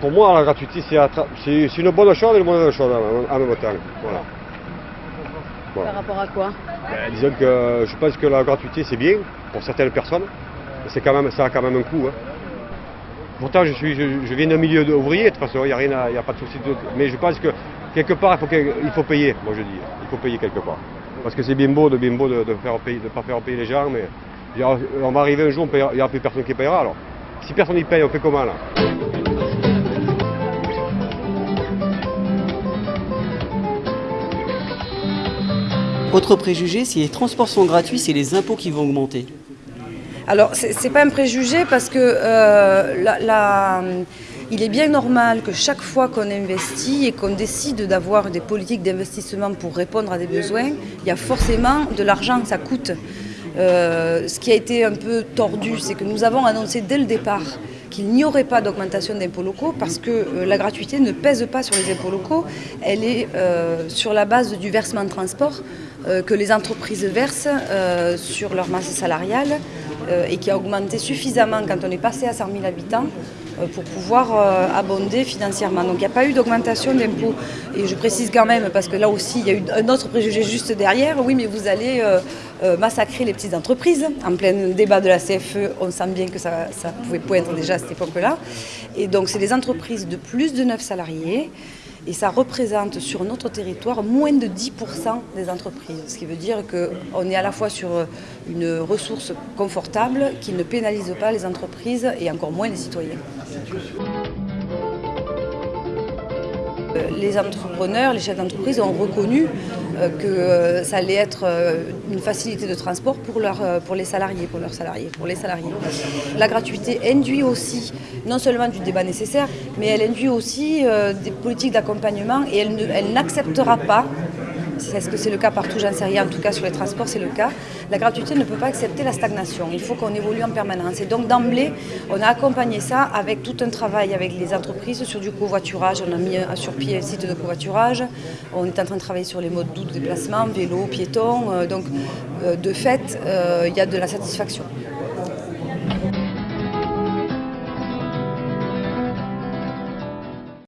pour moi, la gratuité, c'est une bonne chose et une mauvaise chose en même temps. Voilà. Par rapport à quoi? Ben, Disons que je pense que la gratuité, c'est bien pour certaines personnes. Mais quand même, ça a quand même un coût. Hein. Pourtant, je, suis, je, viens d'un milieu ouvrier, de toute façon, il n'y a, rien a pas de souci. Mais je pense que quelque part, il faut, il faut payer, moi je dis. Il faut payer quelque part. Parce que c'est bien beau de bien beau de ne pas faire payer les gens, mais on va arriver un jour, il n'y aura plus personne qui payera. Alors, si personne n'y paye, on fait comment là? Autre préjugé, si les transports sont gratuits, c'est les impôts qui vont augmenter. Alors, ce n'est pas un préjugé parce que euh, il est bien normal que chaque fois qu'on investit et qu'on décide d'avoir des politiques d'investissement pour répondre à des besoins, il y a forcément de l'argent, ça coûte. Euh, ce qui a été un peu tordu, c'est que nous avons annoncé dès le départ qu'il n'y aurait pas d'augmentation d'impôts locaux parce que euh, la gratuité ne pèse pas sur les impôts locaux, elle est euh, sur la base du versement de transport que les entreprises versent sur leur masse salariale et qui a augmenté suffisamment quand on est passé à 100 000 habitants euh, pour pouvoir euh, abonder financièrement. Donc il n'y a pas eu d'augmentation d'impôts. Et je précise quand même, parce que là aussi, il y a eu un autre préjugé juste derrière, oui, mais vous allez euh, massacrer les petites entreprises. En plein débat de la CFE, on sent bien que ça, ça pouvait poindre déjà à cette époque-là. Et donc c'est les entreprises de plus de 9 salariés et ça représente sur notre territoire moins de 10% des entreprises. Ce qui veut dire qu'on est à la fois sur une ressource confortable qui ne pénalise pas les entreprises et encore moins les citoyens. Euh, les entrepreneurs, les chefs d'entreprise ont reconnu euh, que euh, ça allait être une facilité de transport pour, pour les salariés, pour leurs salariés, pour les salariés. La gratuité induit aussi non seulement du débat nécessaire, mais elle induit aussi des politiques d'accompagnement et elle n'acceptera pas est-ce que c'est le cas partout J'en sais rien. En tout cas, sur les transports, c'est le cas. La gratuité ne peut pas accepter la stagnation. Il faut qu'on évolue en permanence. Et donc, d'emblée, on a accompagné ça avec tout un travail avec les entreprises sur du covoiturage. On a mis sur pied un site de covoiturage. On est en train de travailler sur les modes doux de déplacement, vélo, piéton. Euh, donc, euh, de fait, euh, il y a de la satisfaction.